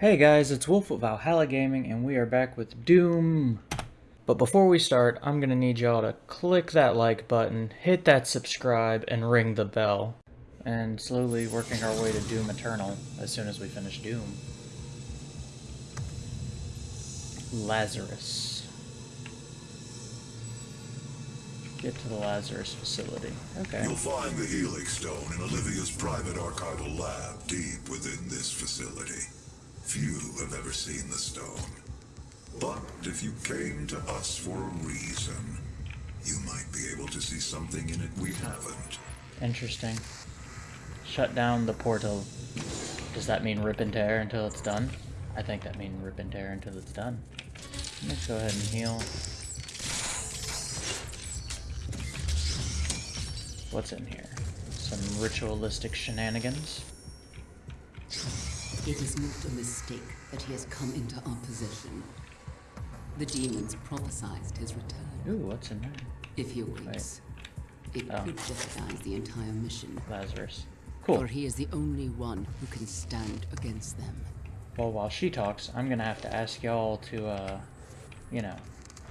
Hey guys, it's Wolf of Valhalla Gaming, and we are back with Doom. But before we start, I'm gonna need y'all to click that like button, hit that subscribe, and ring the bell. And slowly working our way to Doom Eternal as soon as we finish Doom. Lazarus. Get to the Lazarus facility. Okay. You'll find the Helix Stone in Olivia's private archival lab deep within this facility. Few have ever seen the stone. But if you came to us for a reason, you might be able to see something in it we haven't. Interesting. Shut down the portal. Does that mean rip and tear until it's done? I think that means rip and tear until it's done. Let's go ahead and heal. What's in here? Some ritualistic shenanigans. It is not a mistake that he has come into our possession. The demons prophesied his return. Ooh, what's in there? If he awakes, it Oh. could jeopardize the entire mission. Lazarus. Cool. For he is the only one who can stand against them. Well, while she talks, I'm gonna have to ask y'all to, uh, you know,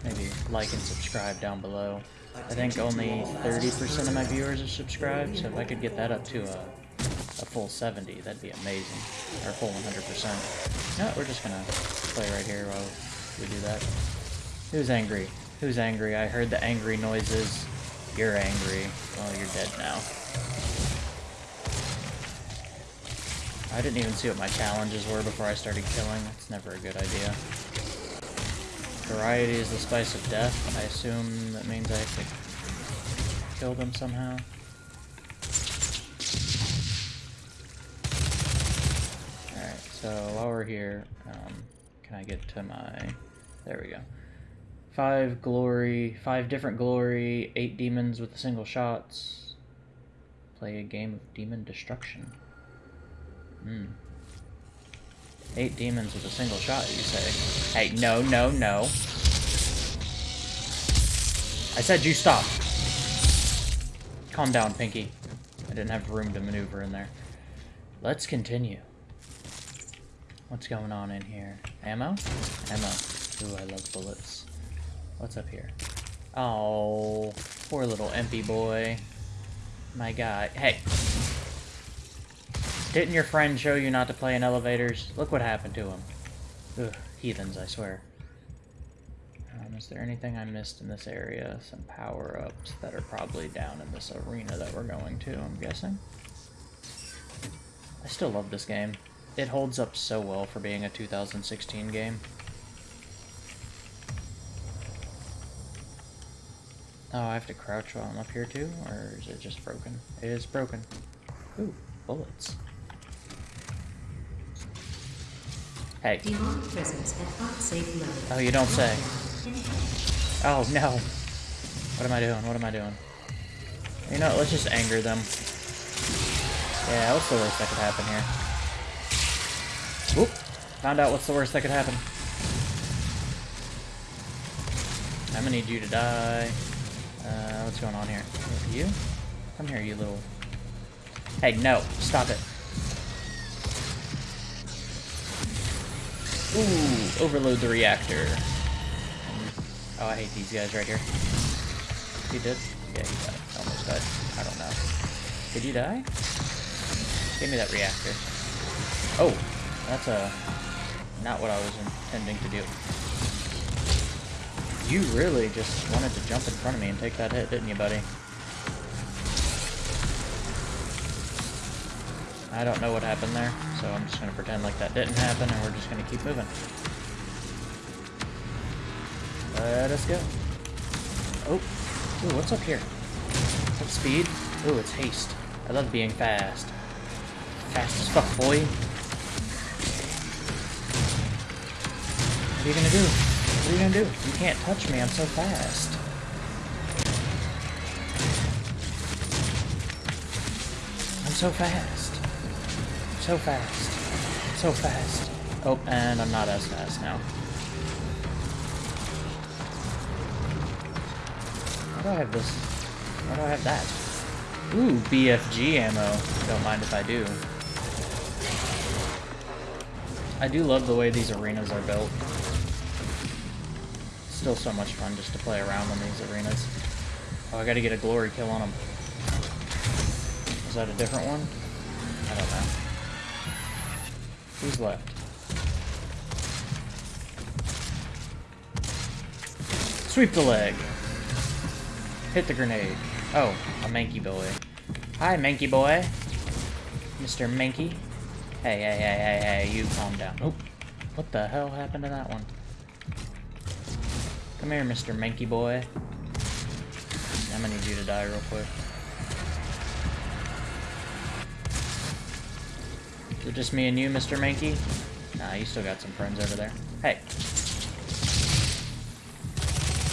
maybe like and subscribe down below. I think only 30% of my viewers are subscribed, so if I could get that up to a, a full 70, that'd be amazing. Or full 100%. No, we're just gonna play right here while we do that. Who's angry? Who's angry? I heard the angry noises. You're angry. Well, you're dead now. I didn't even see what my challenges were before I started killing. That's never a good idea. Variety is the spice of death. I assume that means I have to kill them somehow. Alright, so while we're here, um, can I get to my... There we go. Five glory, five different glory, eight demons with single shots. Play a game of demon destruction. Hmm. Eight demons with a single shot, you say? Hey, no, no, no. I said you stop. Calm down, Pinky. I didn't have room to maneuver in there. Let's continue. What's going on in here? Ammo? Ammo. Ooh, I love bullets. What's up here? Oh, poor little empty boy. My guy. Hey, didn't your friend show you not to play in elevators? Look what happened to him. Ugh, heathens, I swear. Um, is there anything I missed in this area? Some power-ups that are probably down in this arena that we're going to, I'm guessing. I still love this game. It holds up so well for being a 2016 game. Oh, I have to crouch while I'm up here too? Or is it just broken? It is broken. Ooh, bullets. Hey. Oh, you don't say. Oh, no. What am I doing? What am I doing? You know, what, let's just anger them. Yeah, what's the worst that could happen here? Whoop. Found out what's the worst that could happen. I'm gonna need you to die. Uh, what's going on here? You? Come here, you little... Hey, no. Stop it. Ooh, overload the reactor. Oh, I hate these guys right here. He did? Yeah, he died. Almost died. I don't know. Did he die? Give me that reactor. Oh, that's uh, not what I was intending to do. You really just wanted to jump in front of me and take that hit, didn't you, buddy? I don't know what happened there, so I'm just going to pretend like that didn't happen, and we're just going to keep moving. Let us go. Oh, ooh, what's up here? Is that speed? Ooh, it's haste. I love being fast. Fast as fuck, boy. What are you gonna do? What are you gonna do? You can't touch me, I'm so fast. I'm so fast. So fast. So fast. Oh, and I'm not as fast now. Why do I have this? Why do I have that? Ooh, BFG ammo. Don't mind if I do. I do love the way these arenas are built. Still so much fun just to play around in these arenas. Oh, I gotta get a glory kill on them. Is that a different one? I don't know. Who's left? Sweep the leg. Hit the grenade. Oh, a Manky boy. Hi, Manky boy. Mr. Manky. Hey, hey, hey, hey, hey, you calm down. Oh, what the hell happened to that one? Come here, Mr. Manky boy. I'm gonna need you to die real quick. Just me and you, Mr. Mankey? Nah, you still got some friends over there. Hey.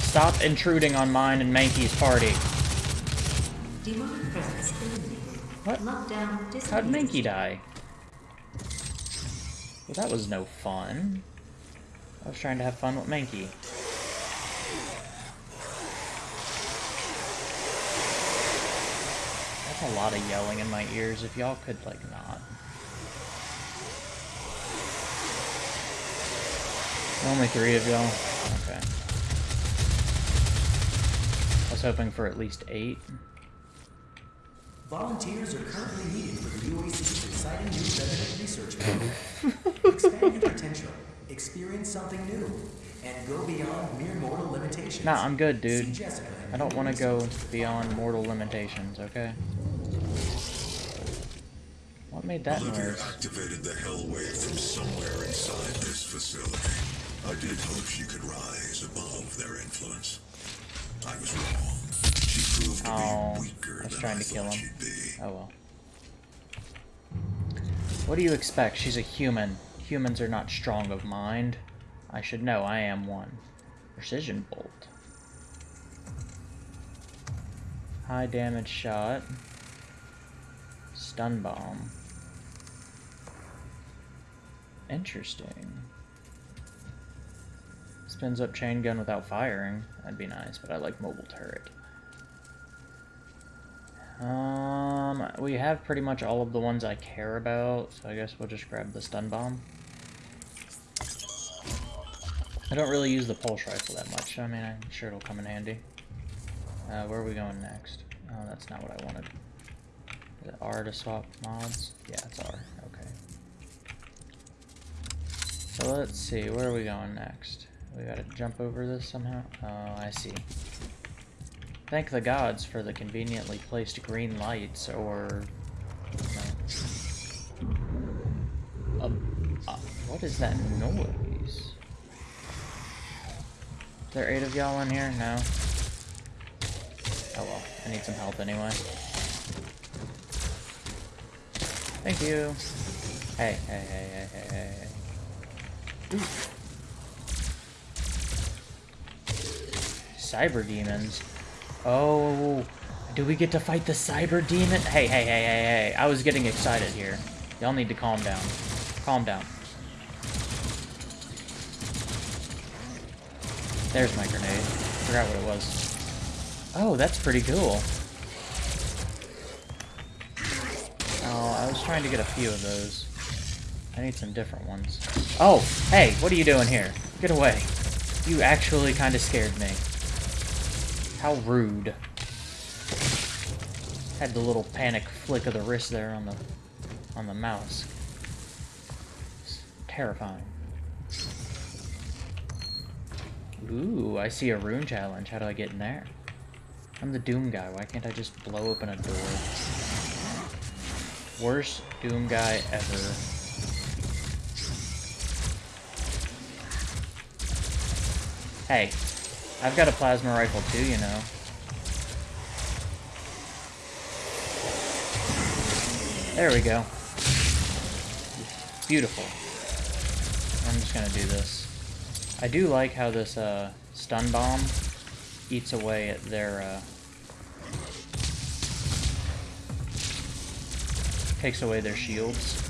Stop intruding on mine and Mankey's party. What? How'd Mankey die? Well, that was no fun. I was trying to have fun with Mankey. That's a lot of yelling in my ears. If y'all could, like, not. Only three of y'all? Okay. I was hoping for at least eight. Volunteers are currently needed for the UAC's exciting new resident research program. Expand your potential, experience something new, and go beyond mere mortal limitations. Nah, I'm good, dude. I don't want to go beyond mortal limitations, okay? What made that Olivia noise? activated the hell wave from somewhere inside this facility. I did hope she could rise above their influence. I was wrong. She proved to Oh, be weaker I was trying I to kill him. Oh well. What do you expect? She's a human. Humans are not strong of mind. I should know, I am one. Precision bolt. High damage shot. Stun bomb. Interesting. Spins up chain gun without firing. That'd be nice, but I like mobile turret. Um, we have pretty much all of the ones I care about, so I guess we'll just grab the stun bomb. I don't really use the pulse rifle that much. I mean, I'm sure it'll come in handy. Uh, where are we going next? Oh, that's not what I wanted. Is it R to swap mods? Yeah, it's R. Okay. So let's see, where are we going next? We gotta jump over this somehow? Oh, I see. Thank the gods for the conveniently placed green lights, or... Um, uh, what is that noise? Is there eight of y'all in here? No? Oh well, I need some help anyway. Thank you. Hey, hey, hey, hey, hey, hey, hey. Ooh. Cyber demons. Oh, do we get to fight the cyber demon? Hey, hey, hey, hey, hey. I was getting excited here. Y'all need to calm down. Calm down. There's my grenade. Forgot what it was. Oh, that's pretty cool. Oh, I was trying to get a few of those. I need some different ones. Oh, hey, what are you doing here? Get away. You actually kind of scared me. How rude. Had the little panic flick of the wrist there on the on the mouse. It's terrifying. Ooh, I see a rune challenge. How do I get in there? I'm the Doom guy. Why can't I just blow open a door? Worst Doom guy ever. Hey, I've got a plasma rifle too, you know. There we go. Beautiful. I'm just gonna do this. I do like how this uh, stun bomb eats away at their uh, takes away their shields.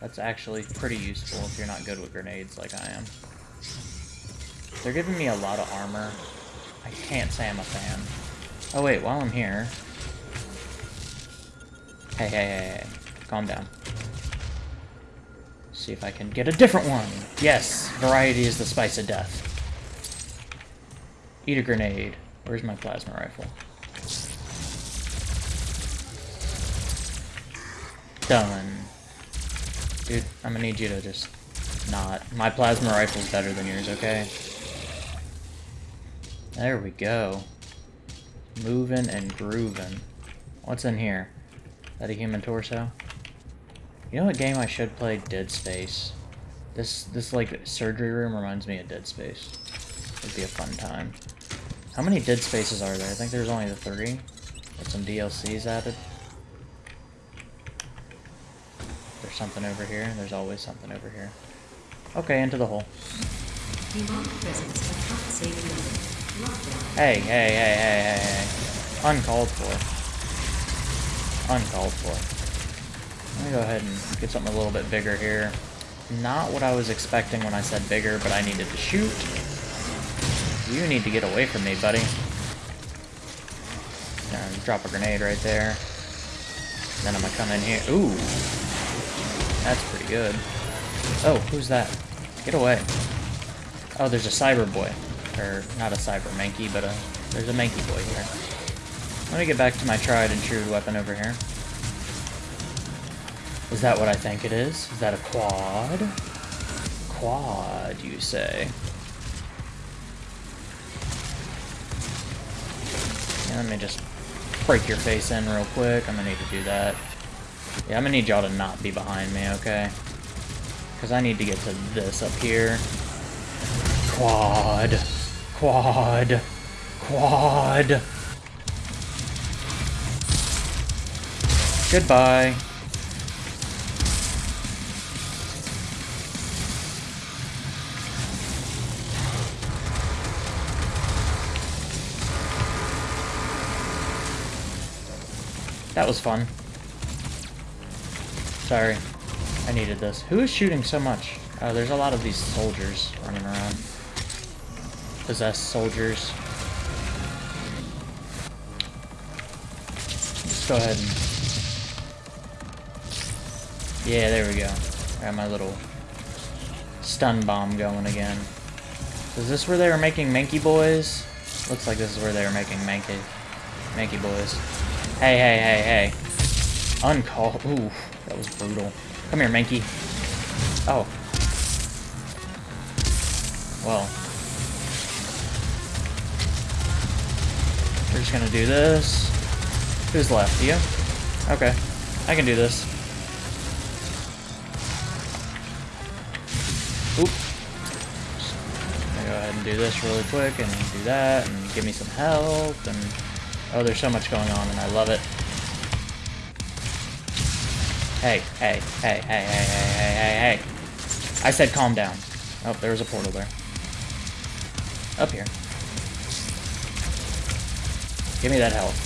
That's actually pretty useful if you're not good with grenades like I am. They're giving me a lot of armor. I can't say I'm a fan. Oh wait, while I'm here... Hey, hey, hey, hey. Calm down. See if I can get a different one. Yes, variety is the spice of death. Eat a grenade. Where's my plasma rifle? Done. Dude, I'm gonna need you to just not. My plasma rifle's better than yours, okay? There we go. Moving and grooving. What's in here? Is that a human torso? You know what game I should play? Dead Space. This, this like, surgery room reminds me of Dead Space. It'd be a fun time. How many Dead Spaces are there? I think there's only the three. With some DLCs added. There's something over here. There's always something over here. Okay, into the hole. Hey, hey, hey, hey, hey, hey. Uncalled for. Uncalled for. Let me go ahead and get something a little bit bigger here. Not what I was expecting when I said bigger, but I needed to shoot. You need to get away from me, buddy. And drop a grenade right there. Then I'm gonna come in here. Ooh. That's pretty good. Oh, who's that? Get away. Oh, there's a cyber boy. Or, not a cyber Mankey, but a, there's a Mankey boy here. Let me get back to my tried and true weapon over here. Is that what I think it is? Is that a quad? Quad, you say? Yeah, let me just break your face in real quick. I'm gonna need to do that. Yeah, I'm gonna need y'all to not be behind me, okay? Because I need to get to this up here. Quad. Quad. Quad. Goodbye. That was fun. Sorry. I needed this. Who is shooting so much? Oh, there's a lot of these soldiers running around. Possessed soldiers. Let's go ahead and... Yeah, there we go. Got my little stun bomb going again. Is this where they were making Mankey Boys? Looks like this is where they were making Mankey, Mankey Boys. Hey, hey, hey, hey. Uncall. Ooh, that was brutal. Come here, Mankey. Oh. Well. We're just gonna do this. Who's left? You? Okay. I can do this. Oop. Gonna go ahead and do this really quick and do that and give me some health and oh there's so much going on and I love it. Hey, hey, hey, hey, hey, hey, hey, hey, hey. I said calm down. Oh, there was a portal there. Up here. Give me that health.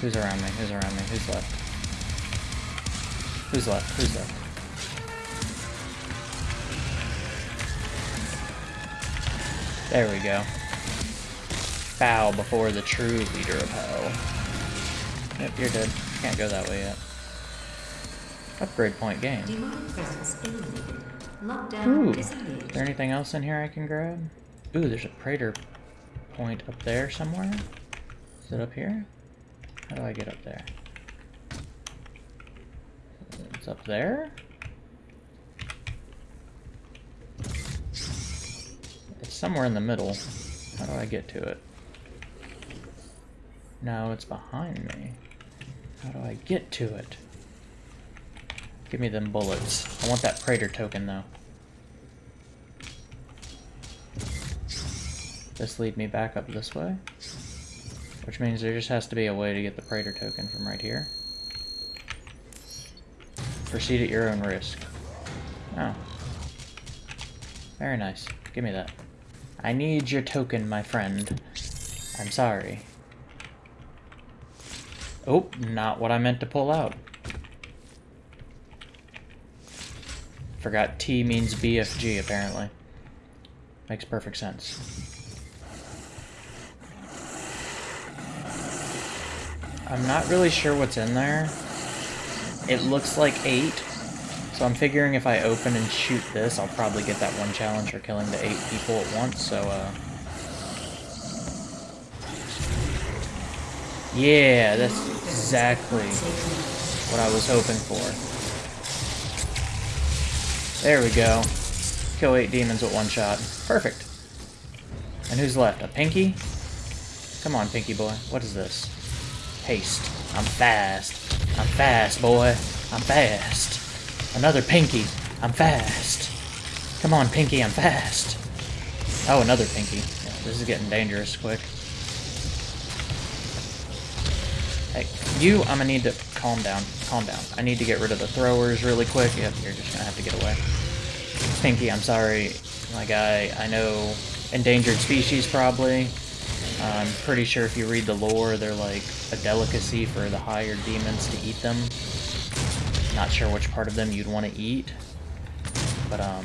Who's around me? Who's around me? Who's left? Who's left? Who's left? There we go. Bow before the true leader of hell. Yep, you're dead. Can't go that way yet. Upgrade point gained. Demonic presence eliminated. Lockdown Ooh. Is there anything else in here I can grab? Ooh, there's a Praetor point up there somewhere. Is it up here? How do I get up there? It's up there? It's somewhere in the middle. How do I get to it? No, it's behind me. How do I get to it? Give me them bullets. I want that Praetor token, though. This lead me back up this way. Which means there just has to be a way to get the Praetor token from right here. Proceed at your own risk. Oh. Very nice. Give me that. I need your token, my friend. I'm sorry. Oh, not what I meant to pull out. Forgot T means BFG, apparently. Makes perfect sense. I'm not really sure what's in there. It looks like eight. So I'm figuring if I open and shoot this, I'll probably get that one challenge for killing the eight people at once, so, uh... Yeah, that's exactly what I was hoping for. There we go. Kill eight demons with one shot. Perfect. And who's left? A Pinky? Come on, Pinky boy. What is this? Haste. I'm fast. I'm fast, boy. I'm fast. Another Pinky. I'm fast. Come on, Pinky, I'm fast. Oh, another Pinky. Yeah, this is getting dangerous quick. Hey, you, I'm gonna need to calm down. Calm down. I need to get rid of the throwers really quick. Yep, you're just gonna have to get away. Pinky, I'm sorry, my guy. I know endangered species, probably. I'm pretty sure if you read the lore, they're like a delicacy for the higher demons to eat them. Not sure which part of them you'd want to eat. But, um,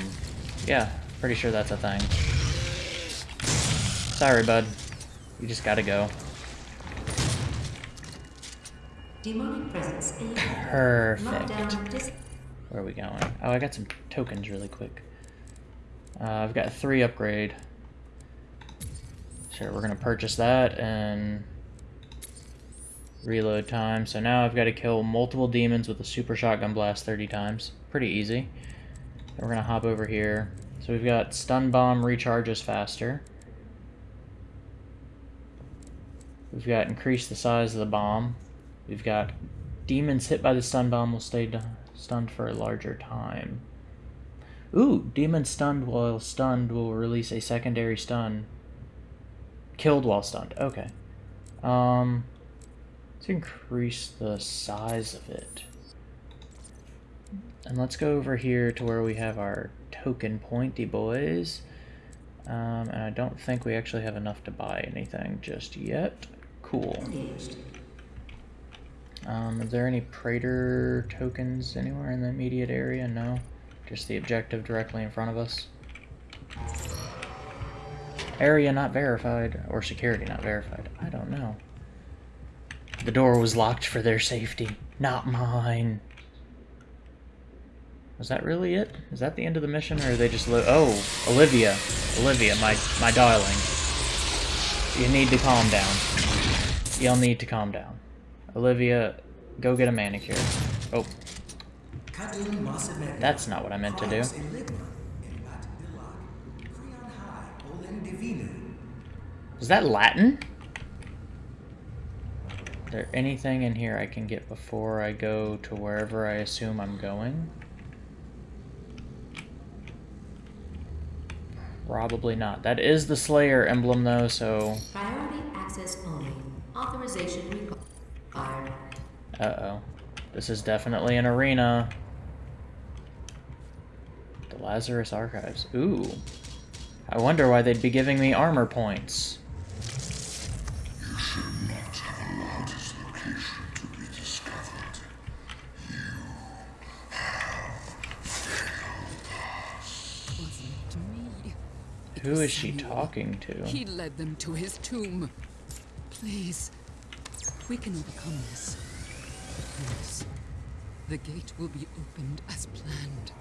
yeah, pretty sure that's a thing. Sorry, bud. You just gotta go. Demonic presence. Perfect. Where are we going? Oh, I got some tokens really quick. Uh, I've got three upgrade. Sure, we're gonna purchase that and reload time. So now I've got to kill multiple demons with a super shotgun blast 30 times. Pretty easy. Then we're gonna hop over here. So we've got stun bomb recharges faster. We've got increase the size of the bomb. We've got demons hit by the stun bomb will stay stunned for a larger time. Ooh, demon stunned while stunned will release a secondary stun. Killed while stunned. Okay. Um, let's increase the size of it. And let's go over here to where we have our token pointy boys. Um, and I don't think we actually have enough to buy anything just yet. Cool. Um, is there any Praetor tokens anywhere in the immediate area? No. Just the objective directly in front of us. Area not verified, or security not verified. I don't know. The door was locked for their safety, not mine. Was that really it? Is that the end of the mission, or are they just Oh, Olivia. Olivia, my, my darling. You need to calm down. You'll need to calm down. Olivia, go get a manicure. Oh, that's not what I meant to do. Is that Latin? Is there anything in here I can get before I go to wherever I assume I'm going? Probably not. That is the Slayer emblem though, so... Priority access only. Authorization required. Uh-oh. This is definitely an arena. The Lazarus Archives. Ooh. I wonder why they'd be giving me armor points. You should not have allowed his location to be discovered. Wasn't me. It Who was is she talking to? He led them to his tomb. Please, we can overcome this. Please, the gate will be opened as planned.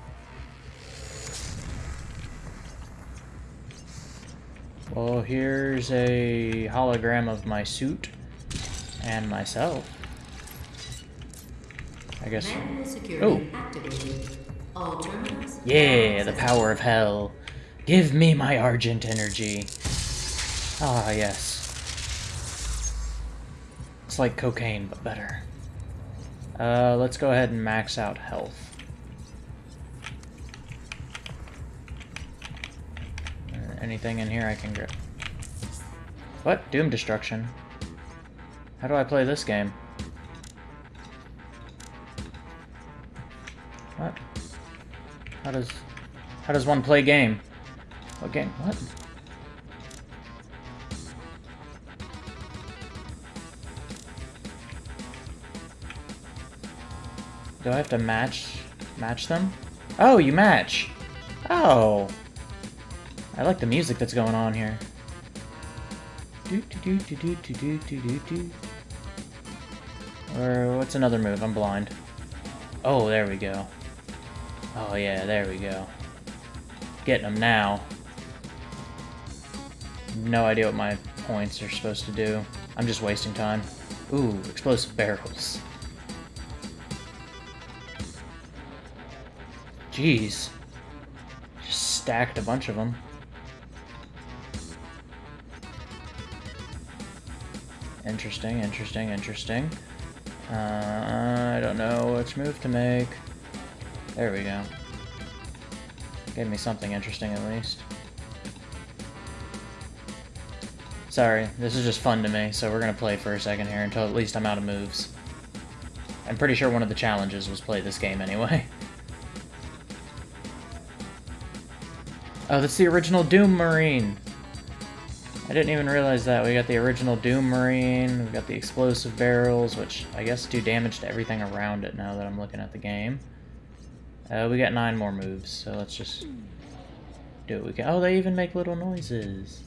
Well, here's a hologram of my suit and myself. I guess. Oh. activated. All terminals. Yeah, the power of hell. Give me my argent energy. Ah, yes. It's like cocaine, but better. Uh, let's go ahead and max out health. Uh, Anything in here I can grab? What? Doom destruction. How do I play this game? What? How does how does one play game? Game? What? Do I have to match match them? Oh, you match. Oh. I like the music that's going on here. Do do do do do do do do do. Or what's another move? I'm blind. Oh, there we go. Oh yeah, there we go. Getting them now. No idea what my points are supposed to do. I'm just wasting time. Ooh, explosive barrels. Jeez. Just stacked a bunch of them. Interesting, interesting, interesting. Uh, I don't know which move to make. There we go. Gave me something interesting at least. Sorry, this is just fun to me, so we're gonna play for a second here until at least I'm out of moves. I'm pretty sure one of the challenges was play this game anyway. Oh, that's the original Doom Marine! I didn't even realize that. We got the original Doom Marine, we got the explosive barrels, which I guess do damage to everything around it now that I'm looking at the game. Uh, we got nine more moves, so let's just do what we can. Oh, they even make little noises.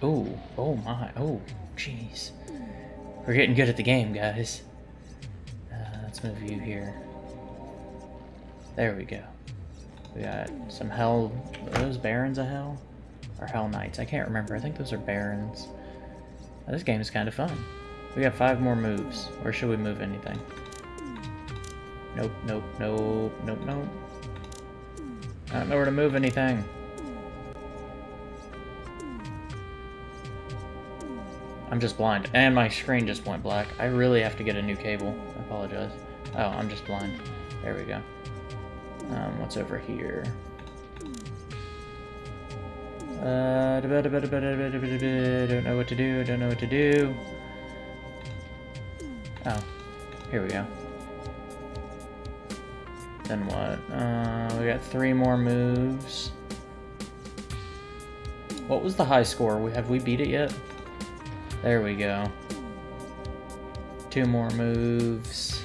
Oh, oh my, oh, jeez. We're getting good at the game, guys. Uh, let's move you here. There we go. We got some hell, are those barons of hell? Or hell knights, I can't remember. I think those are barons. Oh, this game is kind of fun. We got five more moves. Or should we move anything? Nope, nope, nope, nope, nope. I don't know where to move anything. I'm just blind. And my screen just went black. I really have to get a new cable. I apologize. Oh, I'm just blind. There we go. Um, what's over here? Uh, don't know what to do, don't know what to do. Oh, here we go. Then what? Uh, we got three more moves. What was the high score? We Have we beat it yet? There we go. Two more moves.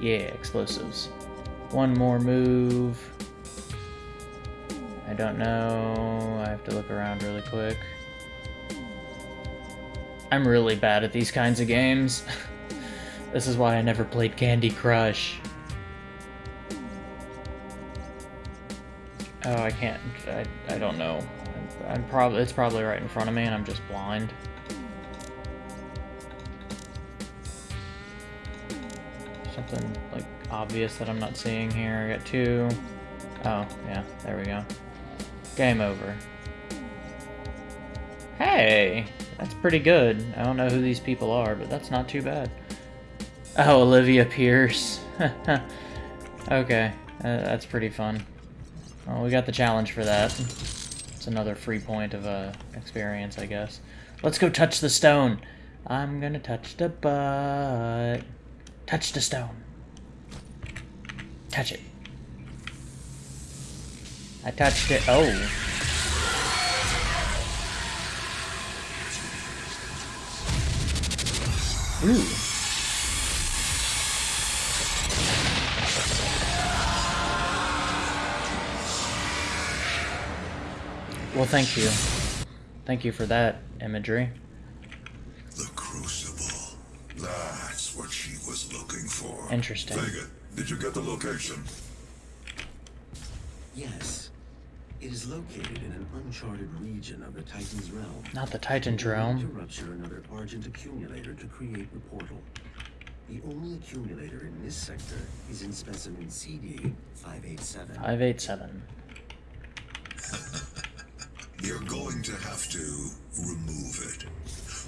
Yeah, explosives. One more move. I don't know. I have to look around really quick. I'm really bad at these kinds of games. this is why I never played Candy Crush. Oh, I can't. I, I don't know. I'm, probably it's probably right in front of me, and I'm just blind. Something like obvious that I'm not seeing here. I got two. Oh, yeah, there we go. Game over. Hey, that's pretty good. I don't know who these people are, but that's not too bad. Oh, Olivia Pierce. okay, uh, that's pretty fun. Well, we got the challenge for that. Another free point of uh, experience, I guess. Let's go touch the stone. I'm gonna touch the butt. Touch the stone. Touch it. I touched it. Oh. Ooh. Well, thank you. Thank you for that imagery. The Crucible. That's what she was looking for. Interesting. Vega, did you get the location? Yes. It is located in an uncharted region of the Titan's realm. Not the Titan's realm. To rupture another Argent accumulator to create the portal. The only accumulator in this sector is in specimen CD 587. 587. You're going to have to remove it.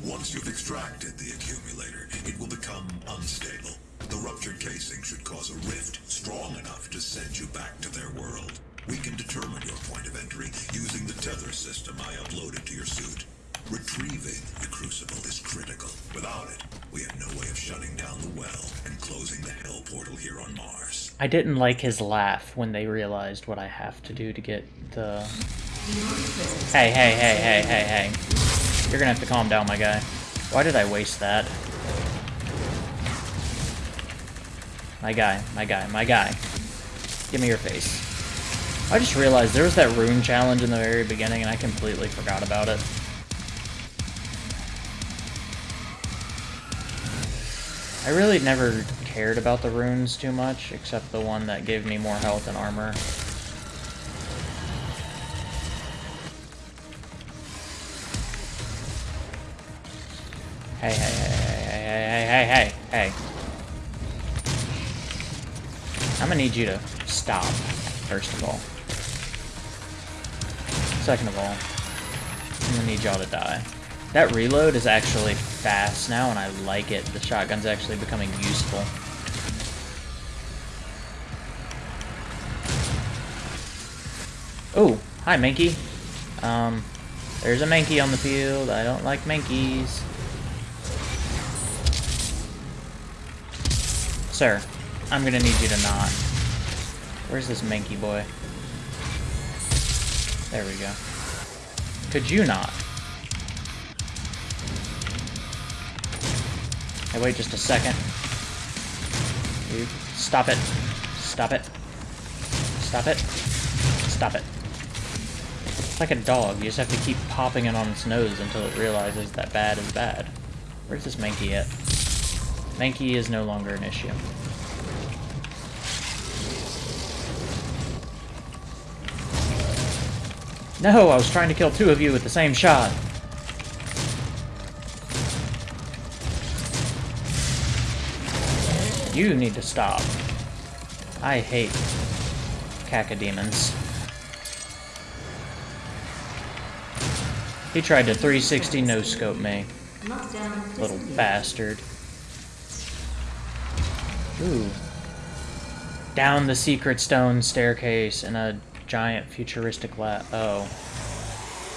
Once you've extracted the accumulator, it will become unstable. The ruptured casing should cause a rift strong enough to send you back to their world. We can determine your point of entry using the tether system I uploaded to your suit. Retrieving the crucible is critical. Without it, we have no way of shutting down the well and closing the hell portal here on Mars. I didn't like his laugh when they realized what I have to do to get the... Hey, hey, hey, hey, hey, hey. You're gonna have to calm down, my guy. Why did I waste that? My guy, my guy, my guy. Give me your face. I just realized there was that rune challenge in the very beginning and I completely forgot about it. I really never cared about the runes too much, except the one that gave me more health and armor. Need you to stop, first of all. Second of all, I'm gonna need y'all to die. That reload is actually fast now, and I like it. The shotgun's actually becoming useful. Oh, hi, Mankey. Um, there's a Mankey on the field. I don't like Mankeys. Sir, I'm gonna need you to not. Where's this Mankey boy? There we go. Could you not? Hey, wait just a second. You stop it. Stop it. Stop it. Stop it. It's like a dog. You just have to keep popping it on its nose until it realizes that bad is bad. Where's this Mankey at? Mankey is no longer an issue. No, I was trying to kill two of you with the same shot. You need to stop. I hate cacodemons. He tried to 360 no-scope me. Little bastard. Ooh. Down the secret stone staircase in a giant futuristic lab. Oh.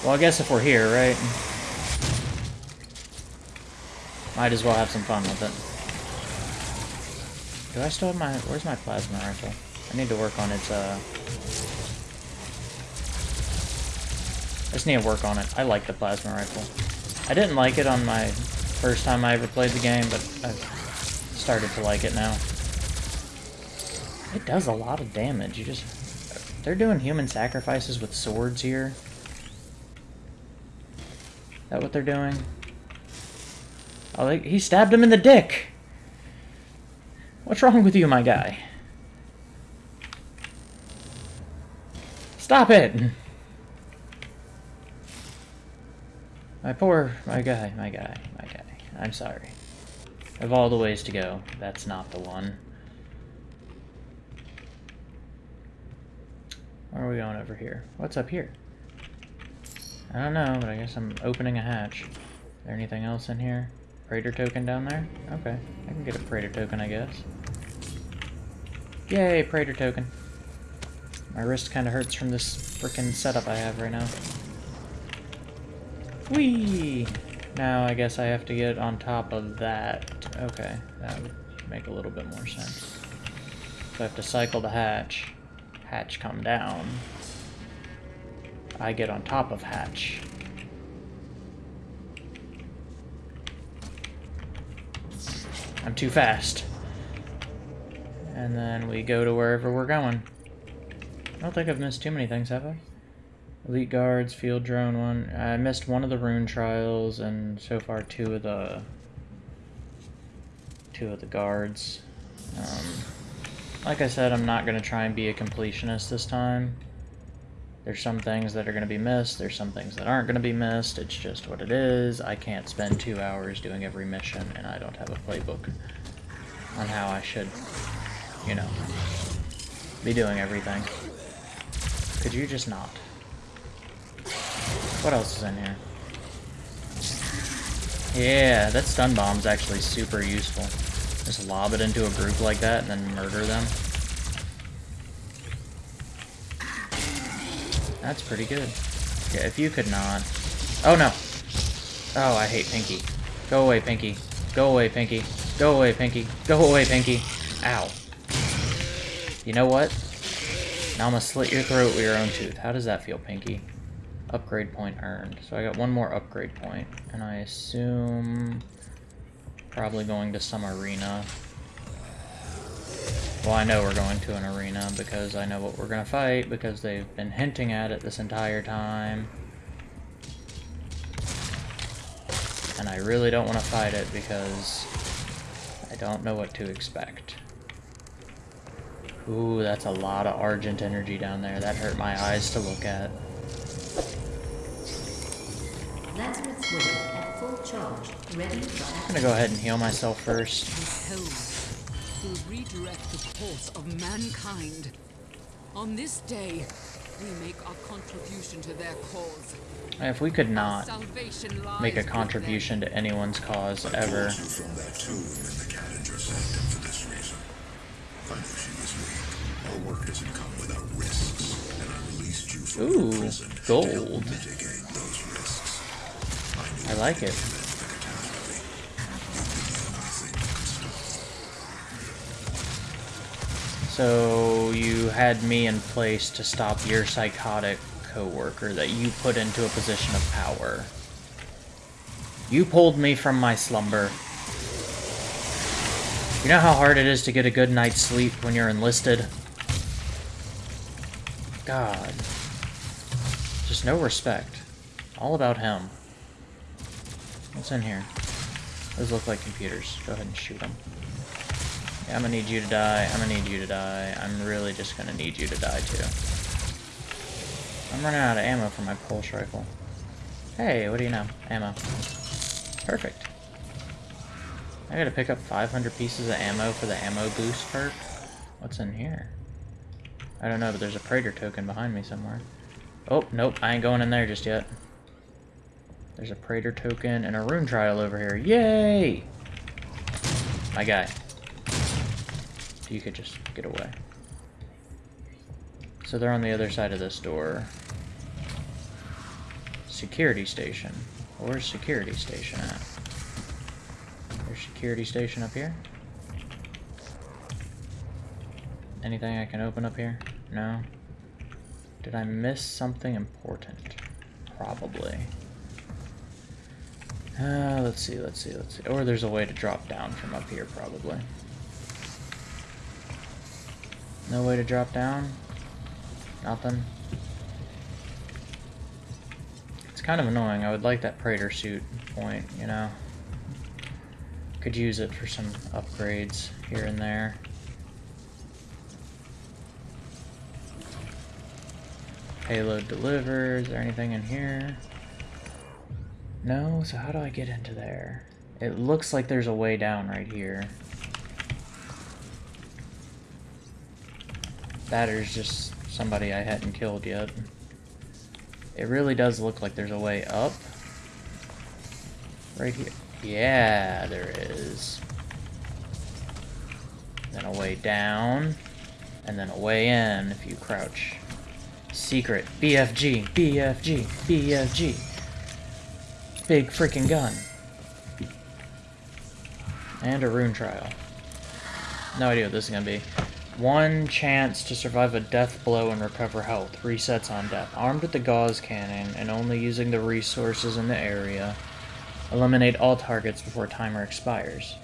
Well, I guess if we're here, right? Might as well have some fun with it. Do I still have my... Where's my plasma rifle? I need to work on its, uh... I just need to work on it. I like the plasma rifle. I didn't like it on my first time I ever played the game, but I've started to like it now. It does a lot of damage. You just... They're doing human sacrifices with swords here. Is that what they're doing? Oh, they, he stabbed him in the dick! What's wrong with you, my guy? Stop it! My poor, my guy, my guy, my guy. I'm sorry. Of all the ways to go, that's not the one. Where are we going over here? What's up here? I don't know, but I guess I'm opening a hatch. Is there anything else in here? Praetor token down there? Okay, I can get a Praetor token, I guess. Yay, Praetor token. My wrist kind of hurts from this freaking setup I have right now. Whee! Now I guess I have to get on top of that. Okay, that would make a little bit more sense. So I have to cycle the hatch. Hatch come down. I get on top of hatch. I'm too fast. And then we go to wherever we're going. I don't think I've missed too many things, have I? Elite guards, field drone one. I missed one of the rune trials, and so far two of the two of the guards. Um, like I said, I'm not gonna try and be a completionist this time. There's some things that are gonna be missed. There's some things that aren't gonna be missed. It's just what it is. I can't spend two hours doing every mission, and I don't have a playbook on how I should, you know, be doing everything. Could you just not? What else is in here? Yeah, that stun bomb's actually super useful. Just lob it into a group like that and then murder them. That's pretty good. Yeah, if you could not... Oh, no! Oh, I hate Pinky. Go away, Pinky. Go away, Pinky. Go away, Pinky. Go away, Pinky. Ow. You know what? Now I'm gonna slit your throat with your own tooth. How does that feel, Pinky? Upgrade point earned. So I got one more upgrade point, and I assume probably going to some arena. Well, I know we're going to an arena because I know what we're gonna fight because they've been hinting at it this entire time. And I really don't want to fight it because I don't know what to expect. Ooh, that's a lot of Argent energy down there. That hurt my eyes to look at. Lazarus Wave at full charge, ready for I'm gonna go ahead and heal myself first. Will redirect the course of mankind. On this day, we make our contribution to their cause. If we could not make a contribution to anyone's cause ever, Pulled you from that tomb in the Kadingir Sanctum for this reason. I knew she was weak. Our work doesn't come without risks, and I released you from Ooh, your prison to gold. That like it. So you had me in place to stop your psychotic coworker that you put into a position of power. You pulled me from my slumber. You know how hard it is to get a good night's sleep when you're enlisted? God. Just no respect. All about him. What's in here? Those look like computers. Go ahead and shoot them. Yeah, I'm gonna need you to die. I'm gonna need you to die. I'm really just gonna need you to die too. I'm running out of ammo for my pulse rifle. Hey, what do you know? Ammo. Perfect. I gotta pick up 500 pieces of ammo for the ammo boost perk. What's in here? I don't know, but there's a Praetor token behind me somewhere. Oh, nope, I ain't going in there just yet. There's a Praetor token and a rune trial over here. Yay! My guy. You could just get away. So they're on the other side of this door. Security station. Where's security station at? There's security station up here. Anything I can open up here? No? Did I miss something important? Probably. Uh, let's see, let's see, let's see. Or there's a way to drop down from up here, probably. No way to drop down? Nothing? It's kind of annoying. I would like that Praetor suit point, you know? Could use it for some upgrades here and there. Payload delivered. Is there anything in here? No, so how do I get into there? It looks like there's a way down right here. That is just somebody I hadn't killed yet. It really does look like there's a way up. Right here. Yeah, there is. Then a way down. And then a way in if you crouch. Secret. BFG. BFG. BFG. Big freaking gun. And a rune trial. No idea what this is gonna be. One chance to survive a death blow and recover health. Resets on death. Armed with the Gauss cannon and only using the resources in the area. Eliminate all targets before timer expires.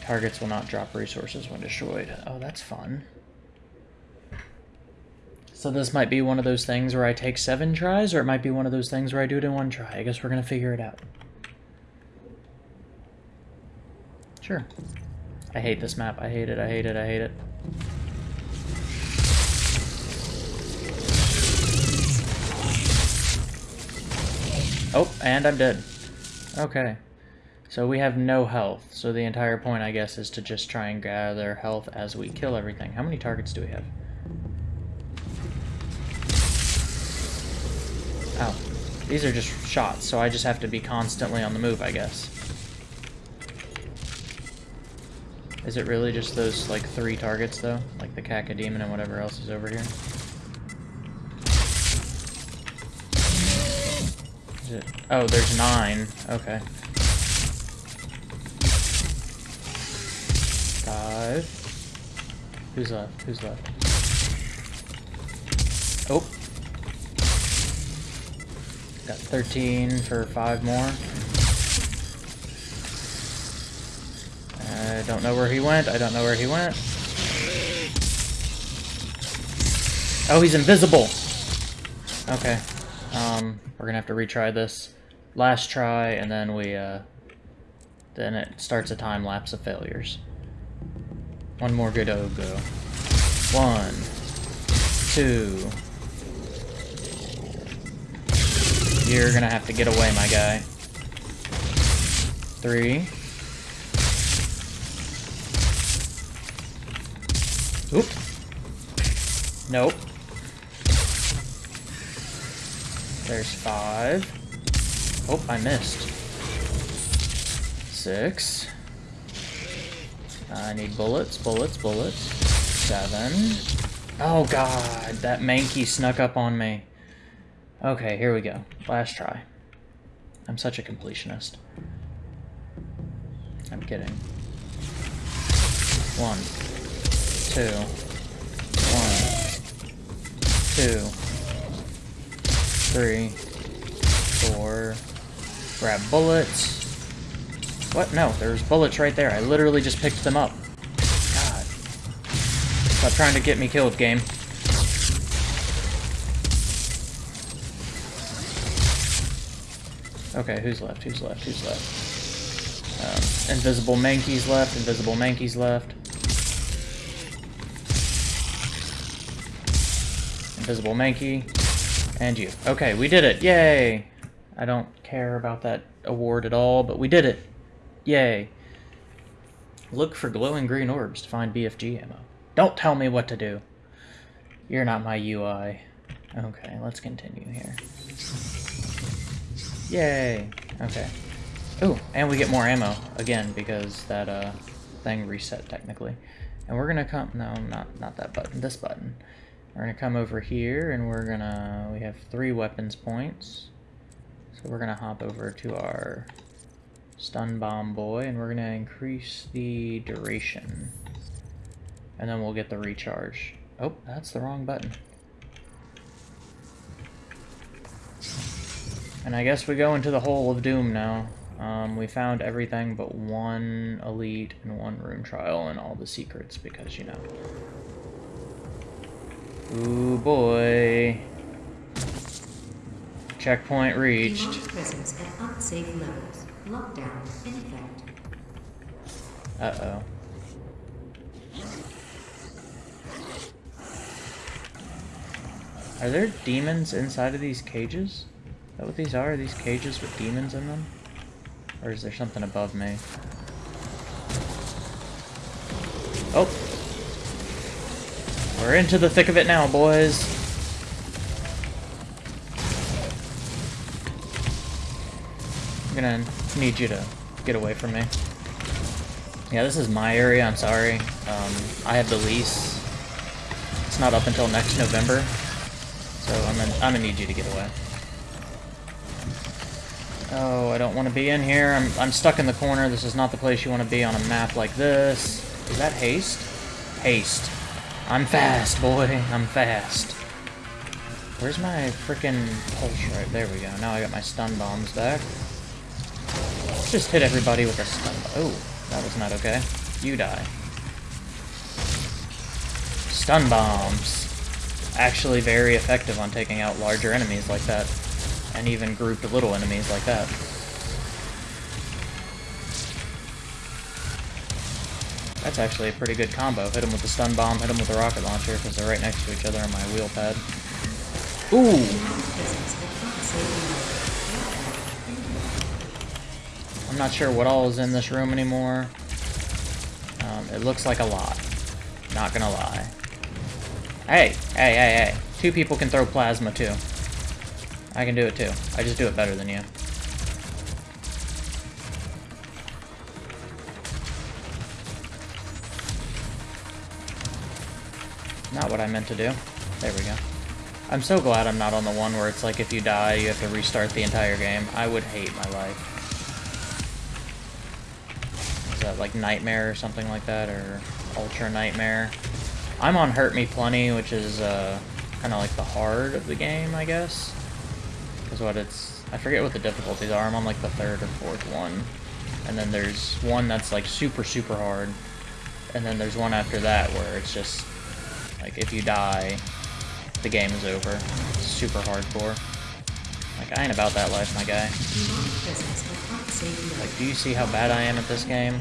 Targets will not drop resources when destroyed. Oh, that's fun. So this might be one of those things where I take seven tries, or it might be one of those things where I do it in one try. I guess we're gonna figure it out. Sure. I hate this map. I hate it. I hate it. I hate it. Oh, and I'm dead. Okay. So we have no health. So the entire point, I guess, is to just try and gather health as we kill everything. How many targets do we have? Oh. These are just shots, so I just have to be constantly on the move, I guess. Is it really just those, like, three targets, though? Like the Cacodemon and whatever else is over here? Is it? Oh, there's nine. Okay. Five. Who's left? Who's left? 13 for five more. I don't know where he went. I don't know where he went. Oh, he's invisible. Okay. Um, we're gonna have to retry this. Last try, and then we, uh... then it starts a time lapse of failures. One more good O go. One, two. You're gonna have to get away, my guy. Three. Oop. Nope. There's five. Oh, I missed. Six. I need bullets, bullets, bullets. Seven. Oh god, that Mankey snuck up on me. Okay, here we go. Last try. I'm such a completionist. I'm kidding. One. Two. One. Two. Three. Four. Grab bullets. What? No, there's bullets right there. I literally just picked them up. God. Stop trying to get me killed, game. Okay, who's left? Who's left? Who's left? Um, invisible Mankey's left. Invisible Mankey's left. Invisible Mankey. And you. Okay, we did it. Yay! I don't care about that award at all, but we did it. Yay. Look for glowing green orbs to find BFG ammo. Don't tell me what to do. You're not my UI. Okay, let's continue here. Yay! Okay. Ooh, and we get more ammo, again, because that, uh, thing reset, technically. And we're gonna come- no, not, not that button, this button. We're gonna come over here, and we're gonna- we have three weapons points. So we're gonna hop over to our stun bomb boy, and we're gonna increase the duration. And then we'll get the recharge. Oh, that's the wrong button. And I guess we go into the hole of doom now. Um, we found everything but one elite and one rune trial and all the secrets because, you know. Ooh boy. Checkpoint reached. Demonic presence at unsafe levels. Lockdown in effect. Uh-oh. Are there demons inside of these cages? That what these are? Are these cages with demons in them? Or is there something above me? Oh! We're into the thick of it now, boys! I'm gonna need you to get away from me. Yeah, this is my area, I'm sorry. Um, I have the lease. It's not up until next November. So I'm gonna, I'm gonna need you to get away. Oh, I don't want to be in here. I'm, I'm stuck in the corner. This is not the place you want to be on a map like this. Is that haste? Haste. I'm fast, boy. I'm fast. Where's my freaking pulse right? There we go. Now I got my stun bombs back. Just hit everybody with a stun bomb. Oh, that was not okay. You die. Stun bombs. Actually very effective on taking out larger enemies like that. And even grouped little enemies like that. That's actually a pretty good combo. Hit them with the stun bomb, hit them with the rocket launcher, because they're right next to each other on my wheel pad. Ooh! I'm not sure what all is in this room anymore. Um, it looks like a lot. Not gonna lie. Hey, hey, hey, hey. Two people can throw plasma too. I can do it too. I just do it better than you. Not what I meant to do. There we go. I'm so glad I'm not on the one where it's like if you die, you have to restart the entire game. I would hate my life. Is that like Nightmare or something like that, or Ultra Nightmare? I'm on Hurt Me Plenty, which is uh, kind of like the hard of the game, I guess. Because what it's... I forget what the difficulties are. I'm on like the third or fourth one. And then there's one that's like super, super hard. And then there's one after that where it's just... Like, if you die, the game is over. It's super hardcore. Like, I ain't about that life, my guy. Demonic presence at unsafe save Like, do you see how bad I am at this game?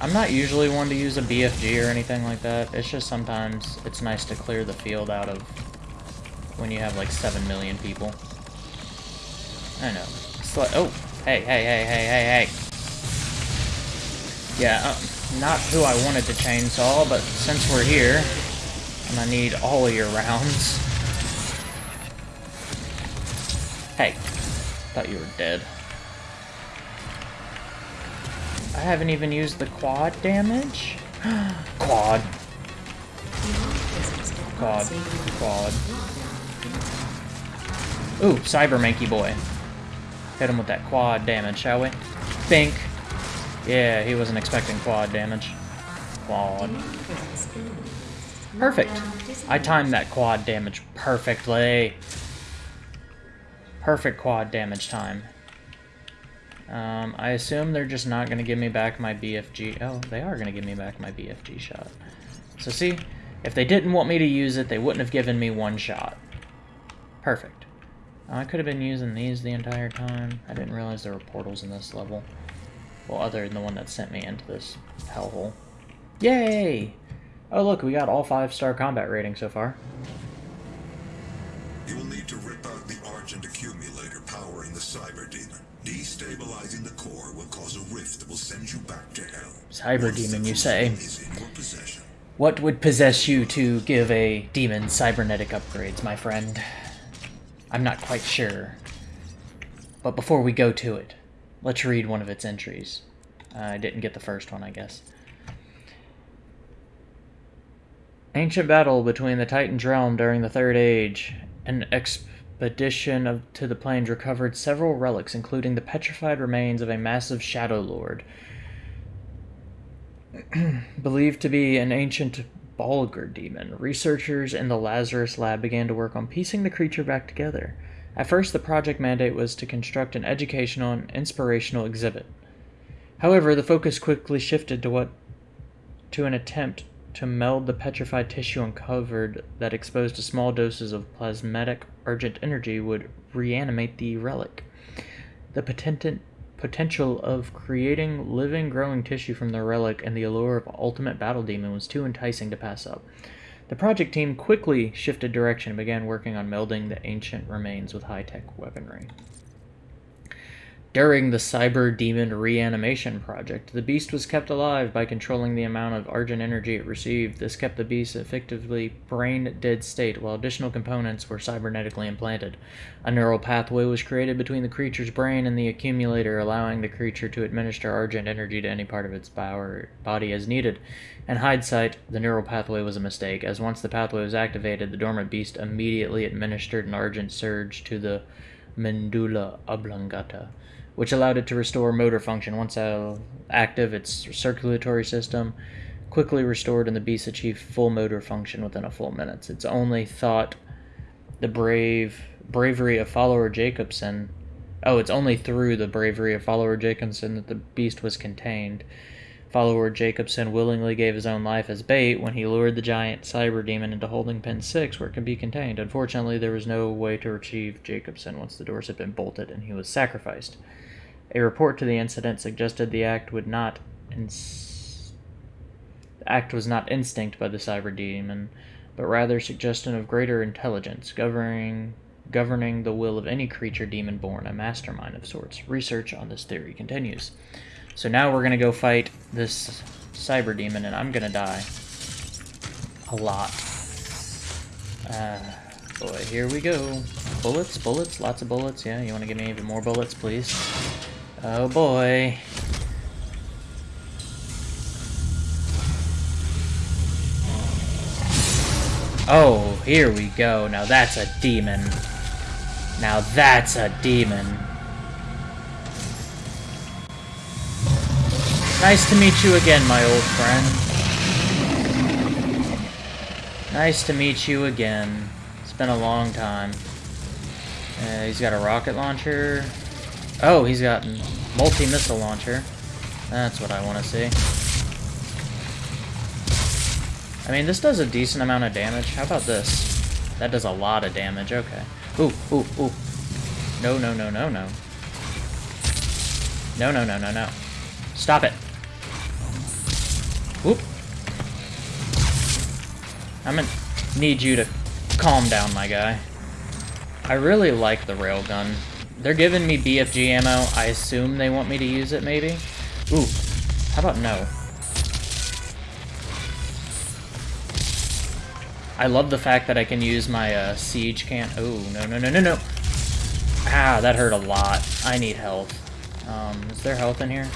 I'm not usually one to use a BFG or anything like that. It's just sometimes it's nice to clear the field out of when you have like 7 million people. I know. Oh, hey, hey, hey, hey, hey, hey. Yeah, uh, not who I wanted to chainsaw, but since we're here, and I need all of your rounds. Hey, thought you were dead. I haven't even used the quad damage? quad. Quad. Quad. Ooh, Cyber Mankey Boy. Hit him with that quad damage, shall we? Think. Yeah, he wasn't expecting quad damage. Quad. Perfect. I timed that quad damage perfectly. Perfect quad damage time. Um, I assume they're just not going to give me back my BFG. Oh, they are going to give me back my BFG shot. So see, if they didn't want me to use it, they wouldn't have given me one shot. Perfect. Oh, I could have been using these the entire time. I didn't realize there were portals in this level. Well, other than the one that sent me into this hellhole. Yay! Oh look, we got all five star combat rating so far. You will need to rip out the Argent accumulator powering the Cyber The core will cause a rift that will send you back to hell. Cyber Demon, you say? crucible Is in your possession. What would possess you to give a demon cybernetic upgrades, my friend? I'm not quite sure. But before we go to it, let's read one of its entries. Uh, I didn't get the first one, I guess. Ancient battle between the Titan's realm during the Third Age. An expedition of, to the plains recovered several relics, including the petrified remains of a massive Shadow Lord, believed to be an ancient Bulgar demon. Researchers in the Lazarus lab began to work on piecing the creature back together. At first, the project mandate was to construct an educational and inspirational exhibit. However, the focus quickly shifted to what to an attempt to meld the petrified tissue uncovered that exposed to small doses of plasmatic Argent energy would reanimate the relic. The potent, potential of creating living, growing tissue from the relic and the allure of ultimate battle demon was too enticing to pass up. The project team quickly shifted direction and began working on melding the ancient remains with high tech weaponry. During the Cyber Demon Reanimation Project, the beast was kept alive by controlling the amount of Argent energy it received. This kept the beast effectively brain dead state while additional components were cybernetically implanted. A neural pathway was created between the creature's brain and the accumulator, allowing the creature to administer Argent energy to any part of its power, body as needed. In hindsight, the neural pathway was a mistake, as once the pathway was activated, the dormant beast immediately administered an Argent surge to the medulla oblongata which allowed it to restore motor function. Once active, its circulatory system quickly restored, and the beast achieved full motor function within a full minute. It's only thought the brave bravery of follower Jacobson. Oh, it's only through the bravery of follower Jacobson that the beast was contained. Follower Jacobson willingly gave his own life as bait when he lured the giant cyber demon into holding pen 6 where it could be contained. Unfortunately, there was no way to retrieve Jacobson once the doors had been bolted and he was sacrificed. A report to the incident suggested the act would not ins- the act was not instinct by the cyber demon, but rather suggestion of greater intelligence, governing governing the will of any creature demon born, a mastermind of sorts. Research on this theory continues. So now we're gonna go fight this cyber demon, and I'm gonna die a lot. Uh, boy, here we go. Bullets, bullets, lots of bullets. Yeah, you want to give me even more bullets, please? Oh boy. Oh, here we go. Now that's a demon. Now that's a demon. Nice to meet you again, my old friend. Nice to meet you again. It's been a long time. Uh, he's got a rocket launcher. Oh, he's got multi-missile launcher. That's what I want to see. I mean, this does a decent amount of damage. How about this? That does a lot of damage. Okay. Ooh, ooh, ooh. No, no, no, no, no. No, no, no, no, no. Stop it. Whoop. I'm gonna need you to calm down, my guy. I really like the railgun. They're giving me BFG ammo. I assume they want me to use it, maybe? Ooh. How about no? I love the fact that I can use my uh, siege can. Oh, no, no, no, no, no. Ah, that hurt a lot. I need health. Um, is there health in here?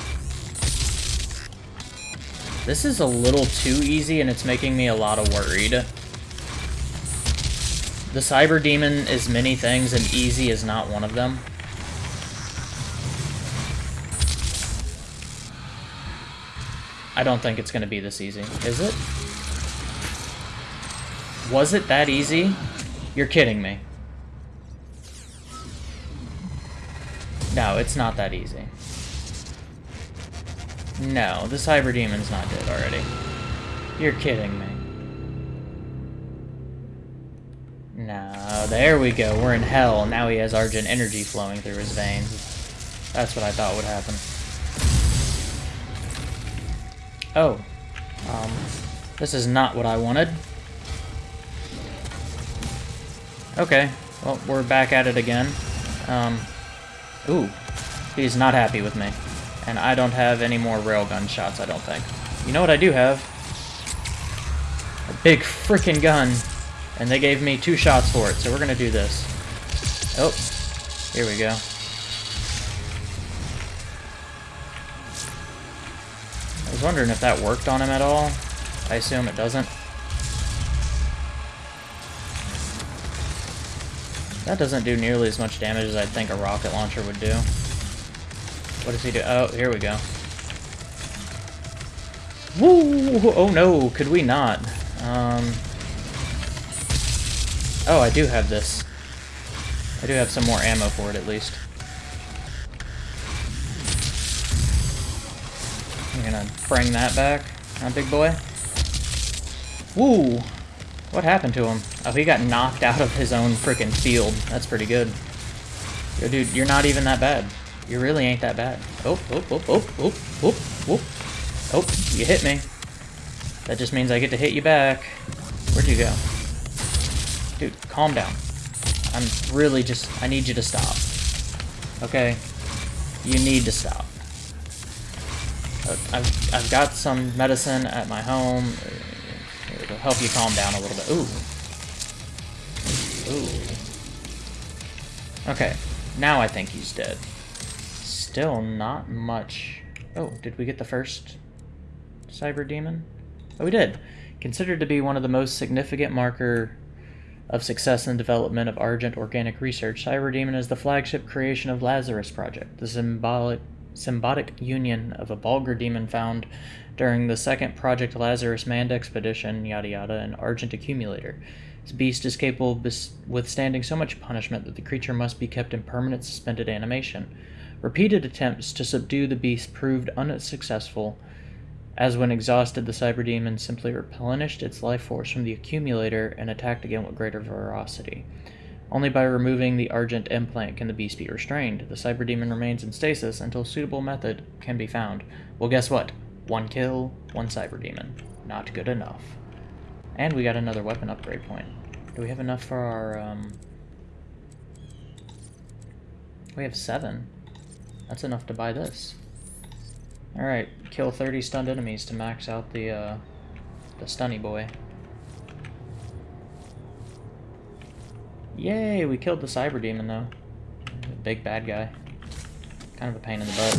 This is a little too easy, and it's making me a lot of worried. The Cyber Demon is many things, and easy is not one of them. I don't think it's going to be this easy. Is it? Was it that easy? You're kidding me. No, it's not that easy. No, the Cyber Demon's not dead already. You're kidding me. No, there we go. We're in hell. Now he has Argent energy flowing through his veins. That's what I thought would happen. Oh. Um, this is not what I wanted. Okay. Well, we're back at it again. Um, ooh. He's not happy with me. And I don't have any more railgun shots, I don't think. You know what I do have? A big freaking gun. And they gave me two shots for it, so we're gonna do this. Oh. Here we go. Was wondering if that worked on him at all. I assume it doesn't. That doesn't do nearly as much damage as I'd think a rocket launcher would do. What does he do? Oh, here we go. Woo! Oh no, could we not? Um... Oh, I do have this. I do have some more ammo for it, at least. I'm gonna bring that back, huh, big boy? Woo! What happened to him? Oh, he got knocked out of his own freaking field. That's pretty good. Yo, dude, you're not even that bad. You really ain't that bad. Oh, oh, oh, oh, oh, oh, oh. Oh, you hit me. That just means I get to hit you back. Where'd you go? Dude, calm down. I'm really just... I need you to stop. Okay? You need to stop. I've, I've got some medicine at my home. It'll help you calm down a little bit. Ooh. Ooh. Okay. Now I think he's dead. Still not much... Oh, did we get the first cyber demon? Oh, we did. Considered to be one of the most significant marker of success in the development of Argent organic research, Cyber Demon is the flagship creation of Lazarus Project, the symbolic symbiotic union of a Bulgar demon found during the second Project Lazarus manned expedition, yada yada, an Argent Accumulator. This beast is capable of withstanding so much punishment that the creature must be kept in permanent suspended animation. Repeated attempts to subdue the beast proved unsuccessful, as when exhausted, the cyber demon simply replenished its life force from the accumulator and attacked again with greater ferocity. Only by removing the Argent implant can the beast be restrained. The cyber demon remains in stasis until suitable method can be found. Well, guess what? One kill, one cyber demon. Not good enough. And we got another weapon upgrade point. Do we have enough for our, um... We have seven. That's enough to buy this. Alright, kill 30 stunned enemies to max out the, uh, the stunny boy. Yay, we killed the cyber demon though. The big bad guy. Kind of a pain in the butt.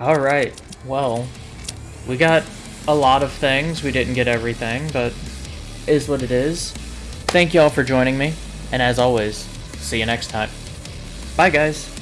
Alright, well, we got a lot of things. We didn't get everything, but is what it is. Thank y'all for joining me, and as always, see you next time. Bye guys!